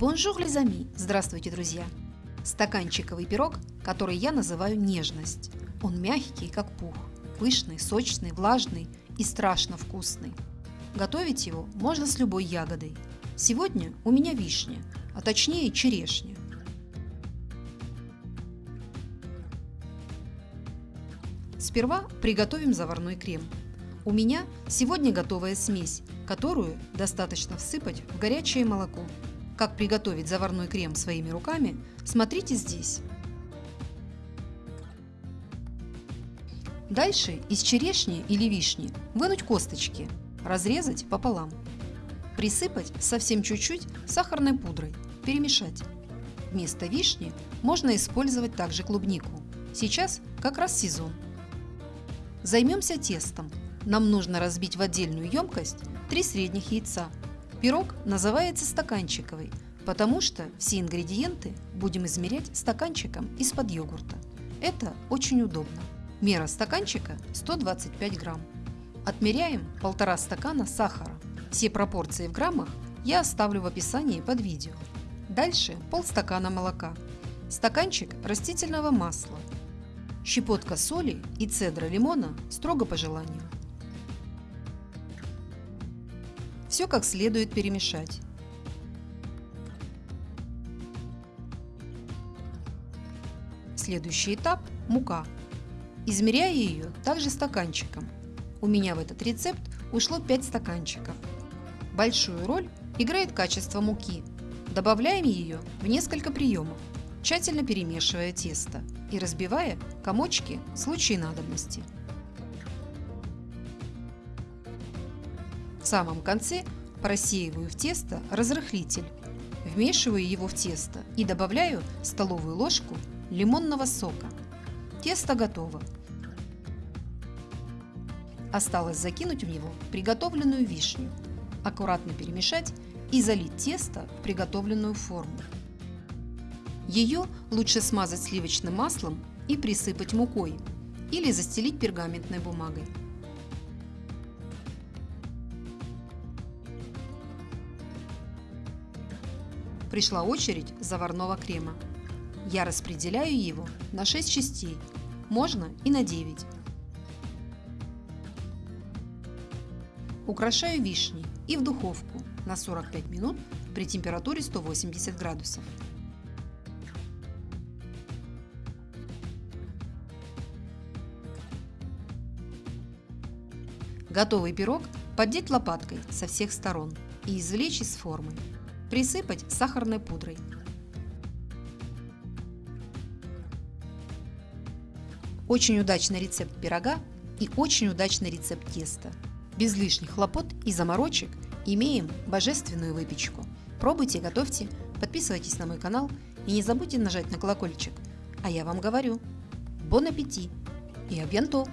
Bonjour, les amis! Здравствуйте, друзья! Стаканчиковый пирог, который я называю нежность. Он мягкий, как пух, пышный, сочный, влажный и страшно вкусный. Готовить его можно с любой ягодой. Сегодня у меня вишня, а точнее черешня. Сперва приготовим заварной крем. У меня сегодня готовая смесь, которую достаточно всыпать в горячее молоко как приготовить заварной крем своими руками, смотрите здесь. Дальше из черешни или вишни вынуть косточки, разрезать пополам. Присыпать совсем чуть-чуть сахарной пудрой, перемешать. Вместо вишни можно использовать также клубнику. Сейчас как раз сезон. Займемся тестом. Нам нужно разбить в отдельную емкость 3 средних яйца Пирог называется стаканчиковый, потому что все ингредиенты будем измерять стаканчиком из-под йогурта. Это очень удобно. Мера стаканчика 125 грамм. Отмеряем полтора стакана сахара. Все пропорции в граммах я оставлю в описании под видео. Дальше полстакана молока, стаканчик растительного масла, щепотка соли и цедра лимона строго по желанию. Все как следует перемешать. Следующий этап – мука. Измеряю ее также стаканчиком. У меня в этот рецепт ушло 5 стаканчиков. Большую роль играет качество муки. Добавляем ее в несколько приемов, тщательно перемешивая тесто и разбивая комочки в случае надобности. Самом конце просеиваю в тесто разрыхлитель, вмешиваю его в тесто и добавляю столовую ложку лимонного сока. Тесто готово. Осталось закинуть в него приготовленную вишню, аккуратно перемешать и залить тесто в приготовленную форму. Ее лучше смазать сливочным маслом и присыпать мукой или застелить пергаментной бумагой. Пришла очередь заварного крема. Я распределяю его на 6 частей, можно и на 9. Украшаю вишней и в духовку на 45 минут при температуре 180 градусов. Готовый пирог поддеть лопаткой со всех сторон и извлечь из формы. Присыпать сахарной пудрой. Очень удачный рецепт пирога и очень удачный рецепт теста. Без лишних хлопот и заморочек имеем божественную выпечку. Пробуйте, готовьте, подписывайтесь на мой канал и не забудьте нажать на колокольчик. А я вам говорю, бон аппетит и абьянто!